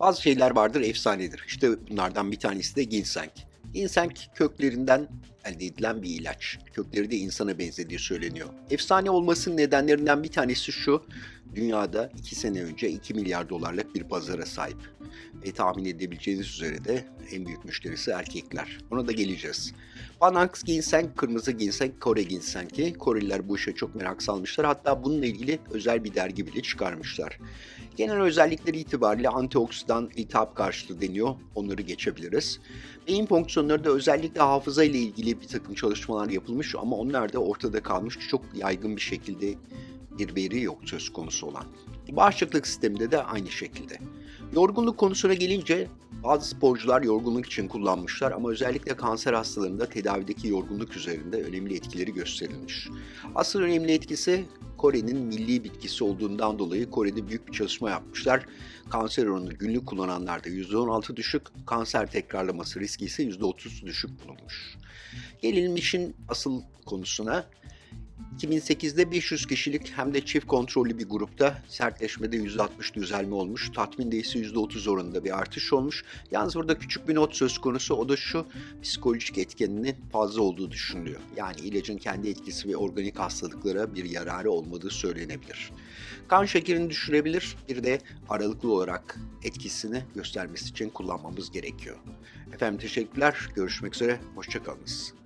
Bazı şeyler vardır efsanedir. İşte bunlardan bir tanesi de ginseng. Ginseng köklerinden elde edilen bir ilaç. Kökleri de insana benzediği söyleniyor. Efsane olmasının nedenlerinden bir tanesi şu. Dünyada 2 sene önce 2 milyar dolarlık bir pazara sahip. Ve tahmin edebileceğiniz üzere de en büyük müşterisi erkekler. Ona da geleceğiz. Panax ginseng, kırmızı ginseng, Kore ginsengi. Koreliler bu işe çok merak salmışlar. Hatta bununla ilgili özel bir dergi bile çıkarmışlar. Genel özellikleri itibariyle antioksidan, iltihap karşıtı deniyor. Onları geçebiliriz. Beyin fonksiyonları da özellikle hafıza ile ilgili bir takım çalışmalar yapılmış ama onlar da ortada kalmış. Çok yaygın bir şekilde bir veri yok söz konusu olan. Bağışıklık sisteminde de aynı şekilde. Yorgunluk konusuna gelince bazı sporcular yorgunluk için kullanmışlar ama özellikle kanser hastalarında tedavideki yorgunluk üzerinde önemli etkileri gösterilmiş. Asıl önemli etkisi Kore'nin milli bitkisi olduğundan dolayı Kore'de büyük bir çalışma yapmışlar. Kanser oranı günlük kullananlarda %16 düşük, kanser tekrarlaması riski ise %30 düşük bulunmuş. Gelelim işin asıl konusuna. 2008'de 500 kişilik hem de çift kontrollü bir grupta sertleşmede %60 düzelme olmuş. Tatminde ise %30 oranında bir artış olmuş. Yalnız burada küçük bir not söz konusu. O da şu psikolojik etkeninin fazla olduğu düşünülüyor. Yani ilacın kendi etkisi ve organik hastalıklara bir yararı olmadığı söylenebilir. Kan şekerini düşürebilir. Bir de aralıklı olarak etkisini göstermesi için kullanmamız gerekiyor. Efendim teşekkürler. Görüşmek üzere. Hoşçakalınız.